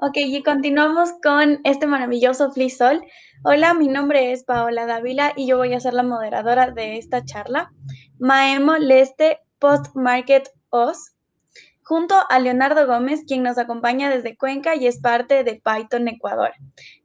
Ok, y continuamos con este maravilloso FliSol. Hola, mi nombre es Paola Dávila y yo voy a ser la moderadora de esta charla. Maemo Leste Post Market OS junto a Leonardo Gómez, quien nos acompaña desde Cuenca y es parte de Python Ecuador.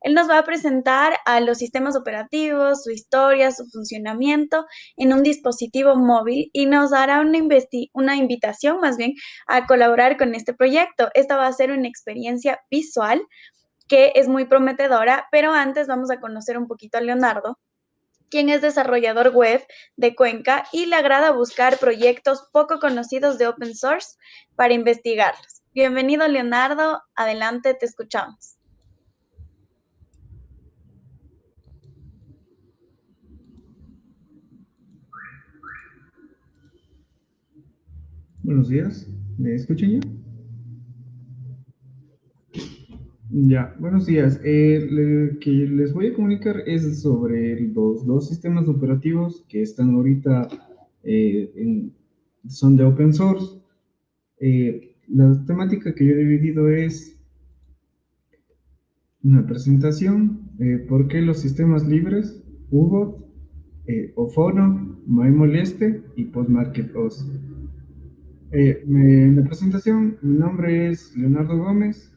Él nos va a presentar a los sistemas operativos, su historia, su funcionamiento en un dispositivo móvil y nos dará una, una invitación más bien a colaborar con este proyecto. Esta va a ser una experiencia visual que es muy prometedora, pero antes vamos a conocer un poquito a Leonardo quien es desarrollador web de Cuenca y le agrada buscar proyectos poco conocidos de open source para investigarlos. Bienvenido, Leonardo. Adelante, te escuchamos. Buenos días. ¿Me escuchan ya? Ya, buenos días. Eh, que les voy a comunicar es sobre los dos sistemas operativos que están ahorita, eh, son de open source. Eh, la temática que yo he dividido es una presentación, por qué los sistemas libres, UBOT, Ofono, MyMoleste y PostMarketOS. en la presentación, mi nombre es Leonardo Gómez,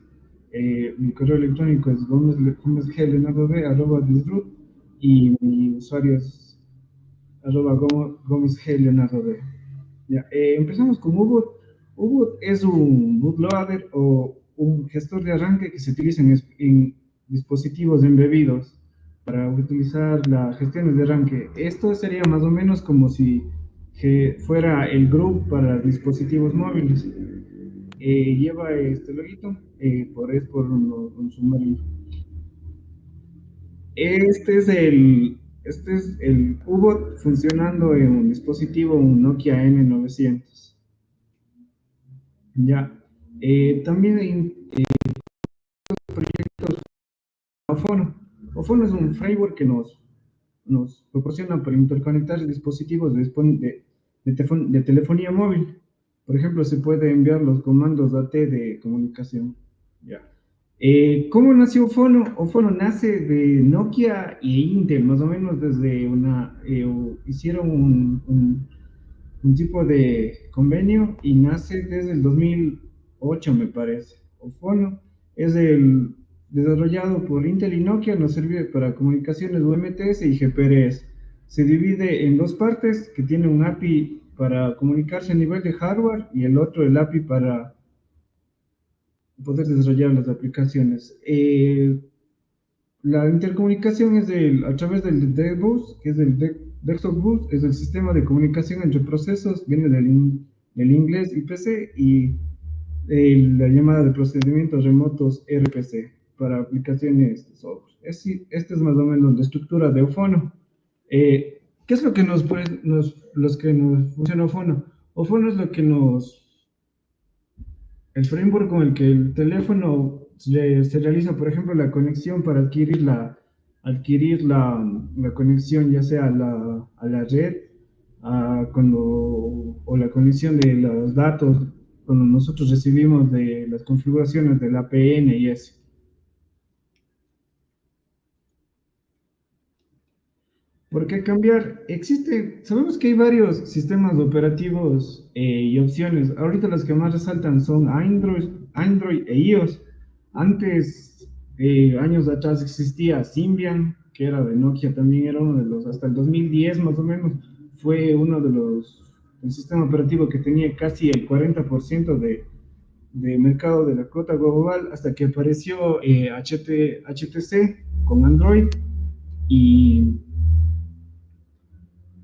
eh, mi correo electrónico es gomezgleonardo.b y mi usuario es arroba gomezgleonardo.b. Ya, eh, empezamos con Ubuntu. Ubuntu es un bootloader o un gestor de arranque que se utiliza en, dispositivos embebidos para utilizar la gestión de arranque. Esto sería más o menos como si fuera el group para dispositivos móviles. Eh, lleva este loguito, eh, por, es por un, submarino. Este es el, este es el U-Bot funcionando en un dispositivo, un Nokia N900. Ya. Eh, también hay proyectos Ofono. Ofono es un framework que nos, nos proporciona para interconectar dispositivos de, de telefonía móvil. Por ejemplo, se puede enviar los comandos AT de comunicación. Ya. Eh, ¿Cómo nació Ofono? Ofono nace de Nokia e Intel, más o menos desde una... Eh, hicieron un, un, tipo de convenio y nace desde el 2008, me parece. Ofono es el desarrollado por Intel y Nokia, nos sirve para comunicaciones UMTS y GPRS. Se divide en dos partes que tiene un API para comunicarse a nivel de hardware y el otro el API para poder desarrollar las aplicaciones. Eh, la intercomunicación es a través del DBus, que es el Desktop Bus, es el sistema de comunicación entre procesos, viene del, del inglés IPC y la llamada de procedimientos remotos RPC para aplicaciones de software. esta es más o menos la estructura de Ofono. Eh, ¿Qué es lo que nos, nos, los que nos funciona Ofono? Ofono es lo que nos, el framework con el que el teléfono se, realiza, por ejemplo, la conexión para adquirir la, adquirir la, la conexión ya sea a la, a la red cuando, o la conexión de los datos cuando nosotros recibimos de las configuraciones del APN y eso. ¿Por qué cambiar? Existe, sabemos que hay varios sistemas operativos eh, y opciones. Ahorita las que más resaltan son Android, Android e iOS. Antes, eh, años atrás existía Symbian, que era de Nokia, también era uno de los, hasta el 2010 más o menos, fue uno de los, el sistema operativo que tenía casi el 40% de, de mercado de la cuota global, hasta que apareció HT, eh, HTC con Android y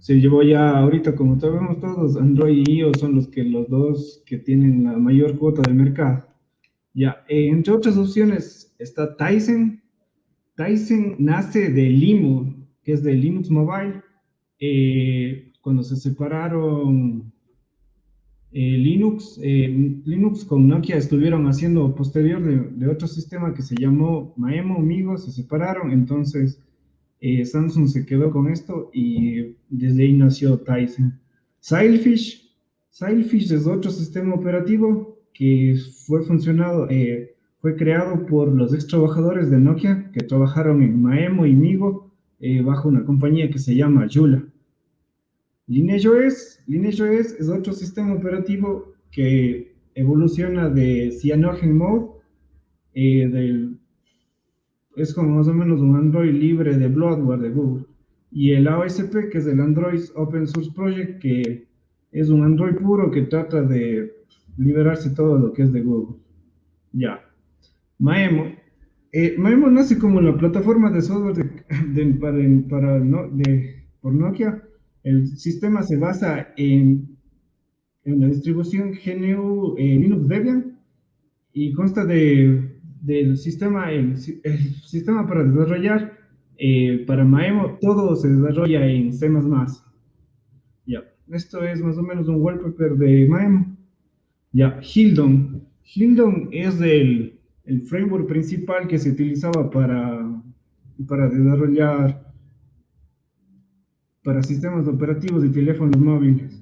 se llevó ya ahorita, como sabemos todos, Android y iOS son los que los dos que tienen la mayor cuota del mercado. Ya, eh, entre otras opciones está Tyson. Tyson nace de Limo, que es de Linux Mobile. Eh, cuando se separaron eh, Linux, Linux con Nokia estuvieron haciendo posterior de, de, otro sistema que se llamó Maemo, amigos, se separaron, entonces eh, Samsung se quedó con esto y desde ahí nació Tyson. Sailfish, Sailfish es otro sistema operativo que fue funcionado, eh, fue creado por los ex trabajadores de Nokia que trabajaron en Maemo y Migo eh, bajo una compañía que se llama Yula. LineageOS, LineageOS es otro sistema operativo que evoluciona de Cyanogen Mode, eh, del, es como más o menos un Android libre de bloatware de Google, y el AOSP, que es el Android Open Source Project, que es un Android puro que trata de liberarse todo lo que es de Google. Ya. Maemo. Eh, Maemo nace como la plataforma de software para, de, por Nokia. El sistema se basa en, en la distribución GNU eh, Linux Debian y consta de, del sistema, el, sistema para desarrollar eh, para Maemo, todo se desarrolla en C++. Ya, esto es más o menos un wallpaper de Maemo. Ya, Hildon. Hildon es el, el framework principal que se utilizaba para, para desarrollar para sistemas operativos de teléfonos móviles.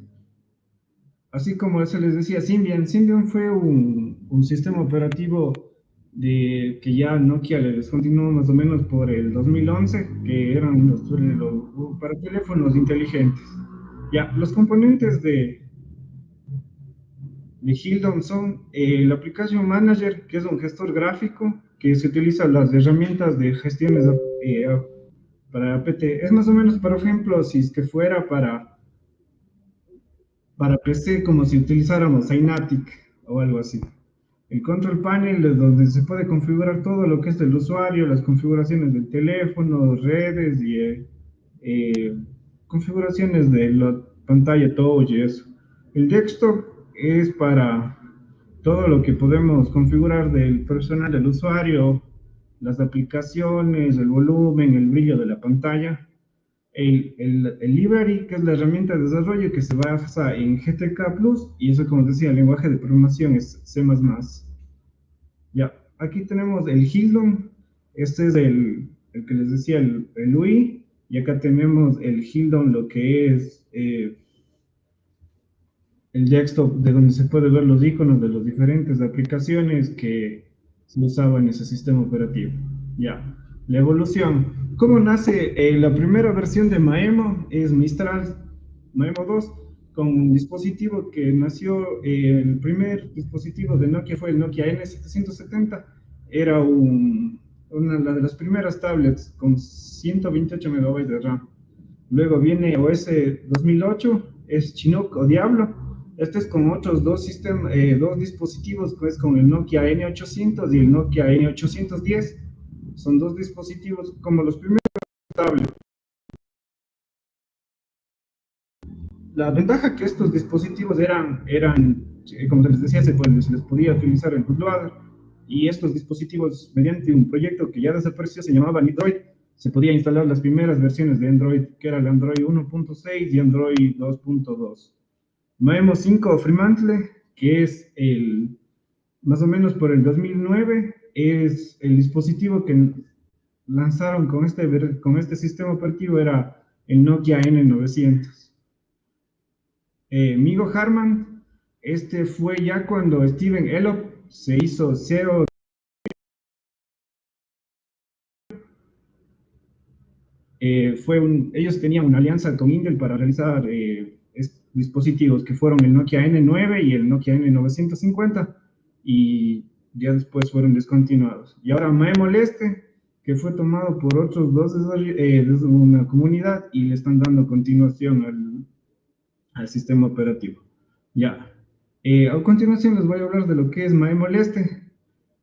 Así como eso les decía, Symbian. Symbian fue un, un sistema operativo de que ya Nokia le descontinuó más o menos por el 2011, que eran los, para teléfonos inteligentes. Ya, los componentes de, de Hildon son eh, la aplicación Manager, que es un gestor gráfico que se utiliza las herramientas de gestión eh, para APT. Es más o menos, por ejemplo, si es que fuera para, para PC, como si utilizáramos Synatic o algo así. El control panel es donde se puede configurar todo lo que es del usuario, las configuraciones del teléfono, redes y eh, configuraciones de la pantalla touch y eso. El desktop es para todo lo que podemos configurar del personal del usuario, las aplicaciones, el volumen, el brillo de la pantalla. El, el, el, library, que es la herramienta de desarrollo que se basa en GTK Plus, y eso, como decía, el lenguaje de programación es C++. Ya, aquí tenemos el Hildon, este es el, el que les decía, el, el, UI, y acá tenemos el Hildon, lo que es eh, el desktop de donde se puede ver los iconos de las diferentes aplicaciones que se usaban en ese sistema operativo. Ya, la evolución. ¿Cómo nace? Eh, la primera versión de Maemo es Mistral Maemo 2, con un dispositivo que nació, eh, el primer dispositivo de Nokia fue el Nokia N770, era un, una de las primeras tablets con 128 MB de RAM. Luego viene OS 2008, es Chinook o Diablo, este es con otros dos, sistemas, eh, dos dispositivos, con el Nokia N800 y el Nokia N810. Son dos dispositivos como los primeros tablets. La ventaja que estos dispositivos eran, eran eh, como les decía, se, se les podía utilizar el bootloader y estos dispositivos, mediante un proyecto que ya desapareció, se llamaba Android, se podía instalar las primeras versiones de Android, que era el Android 1.6 y Android 2.2. Maemo 5 Fremantle, que es el, más o menos por el 2009, es el dispositivo que lanzaron con este, con este sistema operativo, era el Nokia N900. Eh, Migo Harman, este fue ya cuando Steven Elop se hizo CEO eh, fue un, ellos tenían una alianza con Intel para realizar eh, dispositivos que fueron el Nokia N9 y el Nokia N950 y ya después fueron descontinuados. Y ahora Maemo Leste, que fue tomado por otros dos eh, de una comunidad y le están dando continuación al, al sistema operativo. Ya. Eh, a continuación les voy a hablar de lo que es Maemo Leste.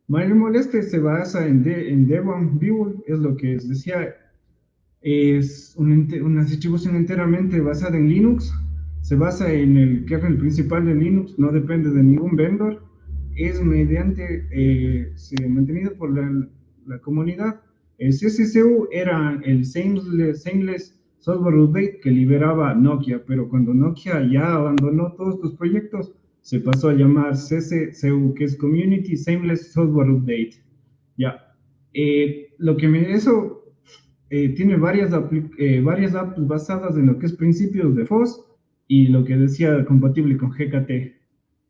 Maemo Leste se basa en, de, en Devon View, es lo que les decía, es una, una distribución enteramente basada en Linux, se basa en el kernel principal de Linux, no depende de ningún vendor, es mediante, eh, mantenido por la, la, comunidad. El CCCU era el Seamless, Software Update que liberaba Nokia, pero cuando Nokia ya abandonó todos sus proyectos, se pasó a llamar CCCU, que es Community Seamless Software Update. Ya, eh, lo que me, eso eh, tiene varias, eh, varias apps basadas en lo que es principios de FOSS, y lo que decía compatible con GKT,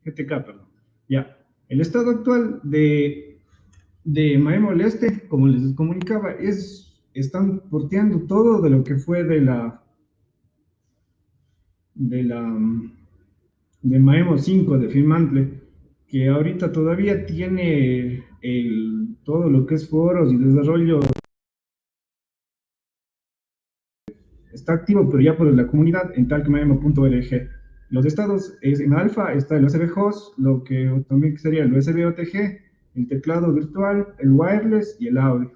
GTK, perdón. Ya, el estado actual de, de Maemol este, como les comunicaba, es, están porteando todo de lo que fue de la de la de Maemo 5 de Firmantle, que ahorita todavía tiene el, todo lo que es foros y desarrollo está activo, pero ya por la comunidad en talkmaemo.org. Los estados es en alfa está el USB host, lo que también sería el USB OTG, el teclado virtual, el wireless y el audio.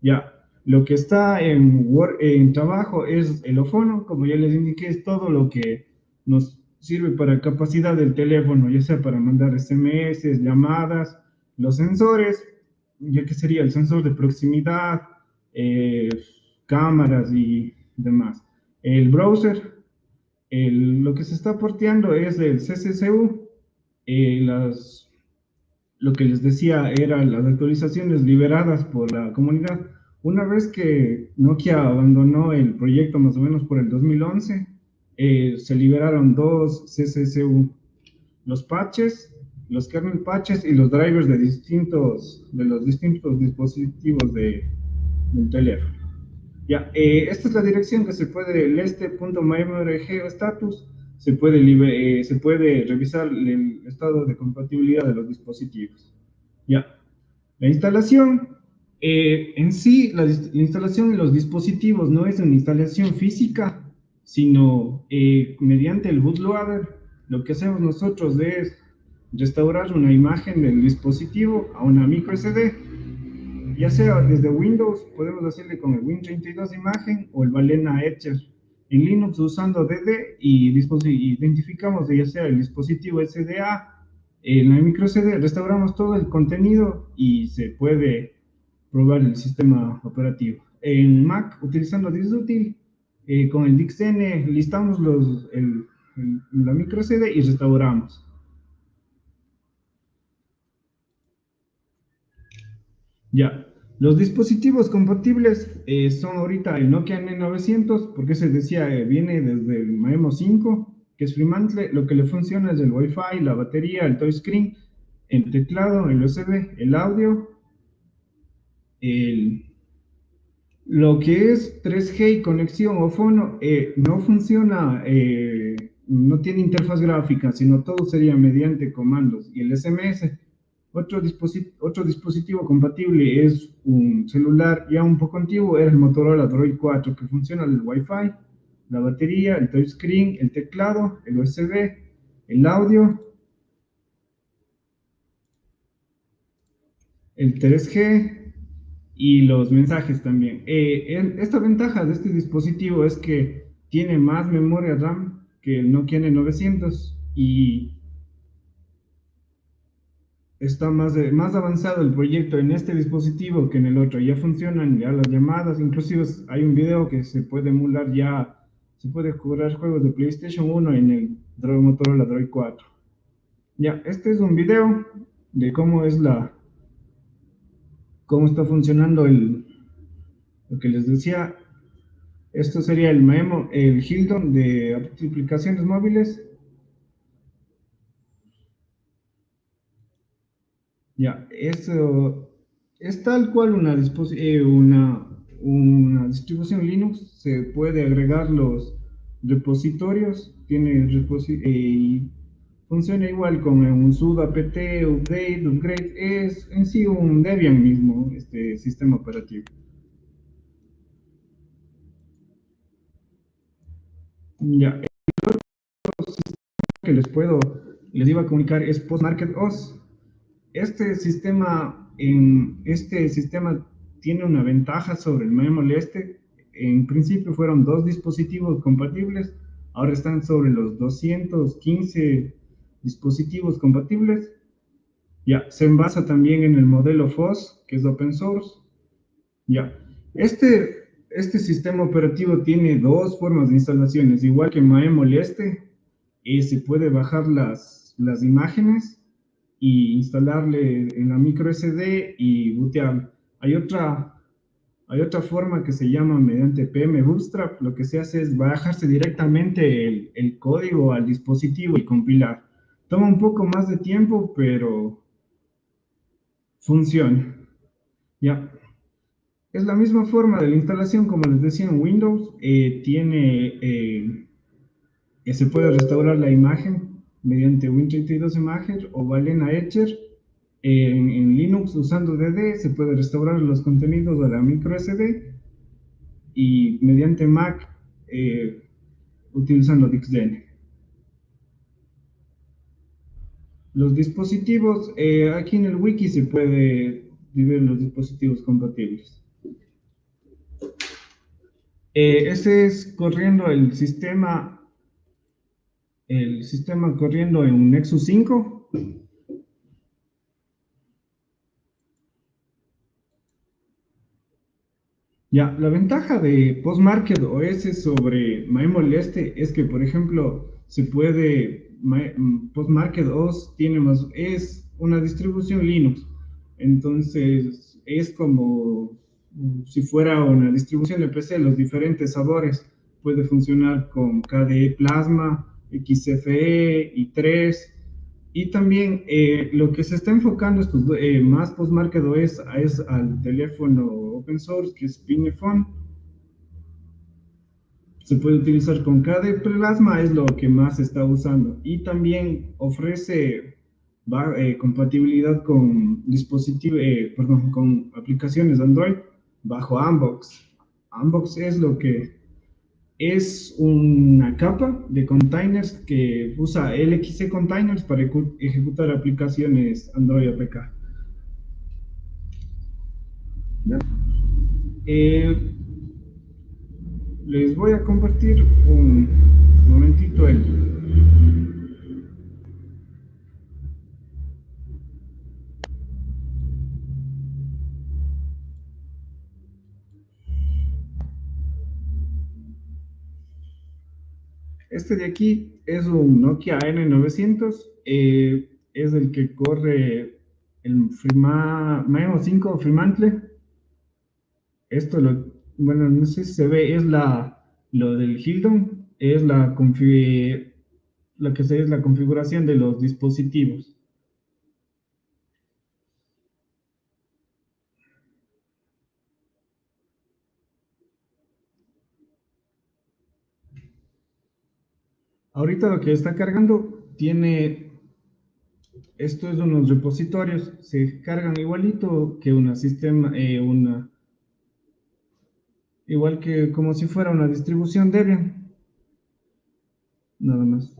Ya, lo que está en, en trabajo es el ofono, como ya les indiqué, es todo lo que nos sirve para capacidad del teléfono, ya sea para mandar SMS, llamadas, los sensores, ya que sería el sensor de proximidad, eh, cámaras y demás. El browser, lo que se está porteando es el CCCU, eh, las, lo que les decía eran las actualizaciones liberadas por la comunidad. Una vez que Nokia abandonó el proyecto más o menos por el 2011, eh, se liberaron dos CCCU, los patches, los kernel patches y los drivers de distintos, de los distintos dispositivos de, del teléfono. Ya, eh, esta es la dirección que se puede, leste.mymrg status, se puede, eh, se puede revisar el estado de compatibilidad de los dispositivos. Ya, la instalación, eh, en sí, la, instalación de los dispositivos no es una instalación física, sino mediante el bootloader, lo que hacemos nosotros es restaurar una imagen del dispositivo a una micro SD ya sea desde Windows, podemos hacerle con el Win32 imagen o el Balena Etcher. En Linux usando DD y identificamos ya sea el dispositivo SDA, en la micro CD, restauramos todo el contenido y se puede probar el sistema operativo. En Mac, utilizando DiskUtil, eh, con el DixN listamos los, la micro CD y restauramos. Ya, los dispositivos compatibles eh, son ahorita el Nokia N900, porque se decía, eh, viene desde el Maemo 5, que es Fremantle, lo que le funciona es el Wi-Fi, la batería, el touchscreen, el teclado, el USB, el audio, lo que es 3G y conexión o fono, eh, no funciona, no tiene interfaz gráfica, sino todo sería mediante comandos, y el SMS otro, dispositivo compatible es un celular ya un poco antiguo, es el Motorola Droid 4, que funciona el Wi-Fi, la batería, el touchscreen, el teclado, el USB, el audio, el 3G y los mensajes también. Eh, esta ventaja de este dispositivo es que tiene más memoria RAM que el Nokia N900 y está más, más avanzado el proyecto en este dispositivo que en el otro. Ya funcionan ya las llamadas, inclusive hay un video que se puede emular ya, se puede jugar juegos de PlayStation 1 en el Motorola Droid 4. Ya, este es un video de cómo es la, cómo está funcionando el, lo que les decía. Esto sería el Memo, el Hildon de aplicaciones móviles Ya, eso es tal cual una, eh, una, una distribución Linux, se puede agregar los repositorios, tiene eh, y funciona igual con un sudo apt, update, upgrade, es en sí un Debian mismo, este sistema operativo. Ya, el otro sistema que les puedo, les iba a comunicar es PostMarketOS este sistema, en, este sistema tiene una ventaja sobre el Memol este. En principio fueron dos dispositivos compatibles, ahora están sobre los 215 dispositivos compatibles. Ya, se basa también en el modelo FOSS, que es open source. Ya, este, este sistema operativo tiene dos formas de instalaciones, igual que Maemol este, se puede bajar las, las imágenes y instalarle en la micro SD y bootear. Hay otra, hay otra forma que se llama mediante PM Bootstrap. Lo que se hace es bajarse directamente el, el código al dispositivo y compilar. Toma un poco más de tiempo, pero funciona. Ya. Es la misma forma de la instalación, como les decía en Windows, eh, tiene, eh, se puede restaurar la imagen mediante Win32 Imager o Valena Etcher. En, Linux usando DD se puede restaurar los contenidos de la micro SD y mediante Mac eh, utilizando DixDN. Los dispositivos, eh, aquí en el wiki se puede ver los dispositivos compatibles. Eh, este es corriendo el sistema, el sistema corriendo en un Nexus 5. Ya, la ventaja de Postmarket OS sobre MyMoleste es que, por ejemplo, se puede, Postmarket OS tiene más, es una distribución Linux, entonces es como si fuera una distribución de PC, los diferentes sabores, puede funcionar con KDE Plasma, XFE, i3, y también eh, lo que se está enfocando estos, eh, más post-market OS es al teléfono open source, que es Pinephone. Se puede utilizar con KDE Plasma, es lo que más se está usando. Y también ofrece eh, compatibilidad con dispositivos, perdón, con aplicaciones Android bajo Unbox. Unbox es lo que es una capa de containers que usa LXC Containers para ejecutar aplicaciones Android APK. Eh, les voy a compartir un momentito el, Este de aquí es un Nokia N900, eh, es el que corre el Frima, 5 Fremantle. Esto, lo, bueno, no sé si se ve, es la, lo del Hildon, es la, lo que es la configuración de los dispositivos. Ahorita lo que está cargando tiene, esto es unos repositorios, se cargan igualito que una sistema, eh, una, igual que como si fuera una distribución Debian. Nada más.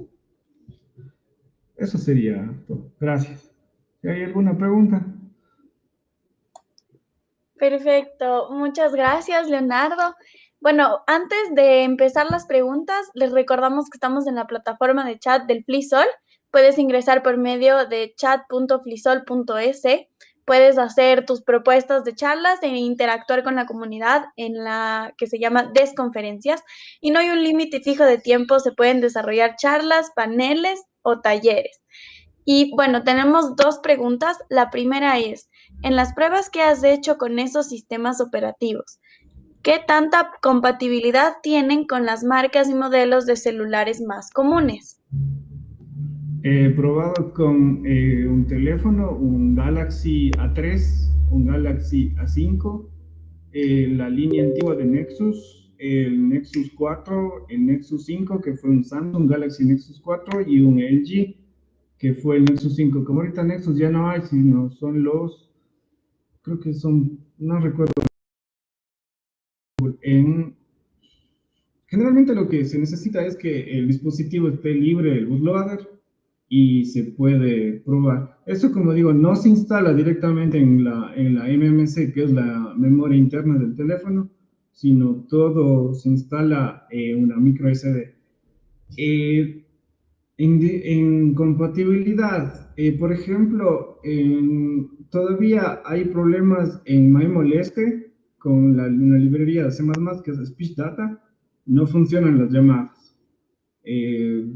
Eso sería todo. Gracias. ¿Hay alguna pregunta? Perfecto. Muchas gracias, Leonardo. Bueno, antes de empezar las preguntas, les recordamos que estamos en la plataforma de chat del FliSol. Puedes ingresar por medio de chat.flisol.es. Puedes hacer tus propuestas de charlas e interactuar con la comunidad en la que se llama Desconferencias. Y no hay un límite fijo de tiempo, se pueden desarrollar charlas, paneles o talleres. Y bueno, tenemos dos preguntas. La primera es, en las pruebas que has hecho con esos sistemas operativos, ¿Qué tanta compatibilidad tienen con las marcas y modelos de celulares más comunes? He probado con eh, un teléfono, un Galaxy A3, un Galaxy A5, eh, la línea antigua de Nexus, el Nexus 4, el Nexus 5, que fue un Samsung Galaxy Nexus 4, y un LG, que fue el Nexus 5. Como ahorita Nexus ya no hay, sino son los, creo que son, no recuerdo generalmente lo que se necesita es que el dispositivo esté libre del bootloader y se puede probar. Esto, como digo, no se instala directamente en la, en la MMC, que es la memoria interna del teléfono, sino todo se instala en una micro SD. Eh, en, compatibilidad, eh, por ejemplo, todavía hay problemas en MyMoleste, con la, una librería de C++ que es Speech Data, no funcionan las llamadas. Eh,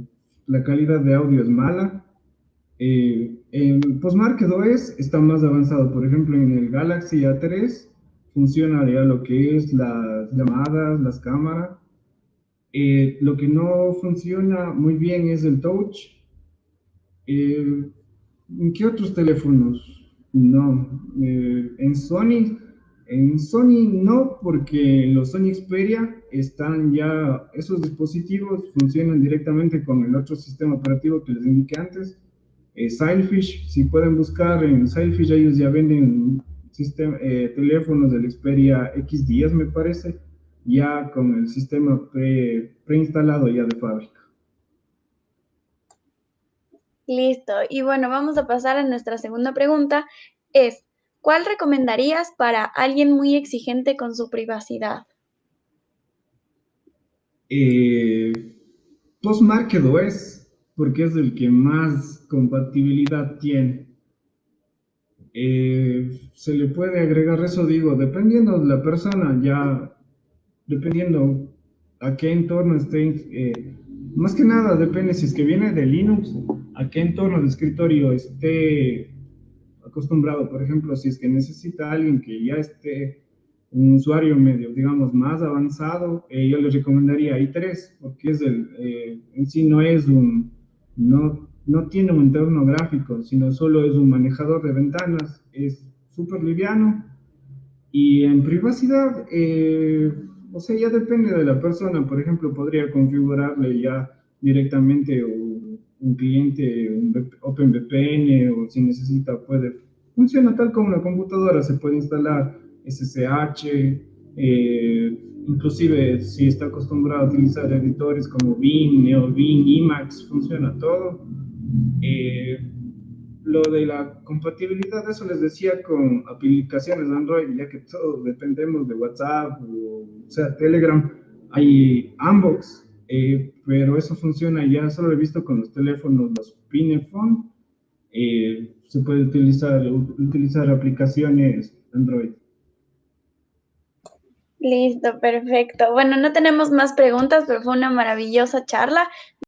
la calidad de audio es mala. Eh, en Postmarket OS está más avanzado. Por ejemplo, en el Galaxy A3 funciona ya lo que es las llamadas, las cámaras. Eh, lo que no funciona muy bien es el touch. ¿En qué otros teléfonos? No. en Sony En Sony no, porque los Sony Xperia están ya, esos dispositivos funcionan directamente con el otro sistema operativo que les indiqué antes, eh, Sailfish, si pueden buscar en Sailfish, ellos ya venden sistema, eh, teléfonos del Xperia X10 me parece, ya con el sistema pre, preinstalado ya de fábrica. Listo, y bueno, vamos a pasar a nuestra segunda pregunta, es, ¿cuál recomendarías para alguien muy exigente con su privacidad? Eh, Postmarket OS, porque es el que más compatibilidad tiene. Eh, se le puede agregar eso, digo, dependiendo de la persona, ya, dependiendo a qué entorno esté, eh, más que nada depende si es que viene de Linux, a qué entorno de escritorio esté acostumbrado. Por ejemplo, si es que necesita alguien que ya esté un usuario medio, digamos, más avanzado, eh, yo le recomendaría i3, porque es el, eh, en sí no es un, no, no tiene un entorno gráfico, sino solo es un manejador de ventanas, es súper liviano, y en privacidad, eh, o sea, ya depende de la persona, por ejemplo, podría configurarle ya directamente un, cliente, un OpenVPN, o si necesita puede, funciona tal como una computadora, se puede instalar SSH, eh, inclusive si está acostumbrado a utilizar editores como Bing, NeoBeam, Emacs, funciona todo. Eh, lo de la compatibilidad, eso les decía con aplicaciones Android, ya que todos dependemos de WhatsApp o, o sea, Telegram, hay Unbox, eh, pero eso funciona ya, solo he visto con los teléfonos, los Pinephone, eh, se puede utilizar, utilizar aplicaciones Android. Listo, perfecto. Bueno, no tenemos más preguntas, pero fue una maravillosa charla.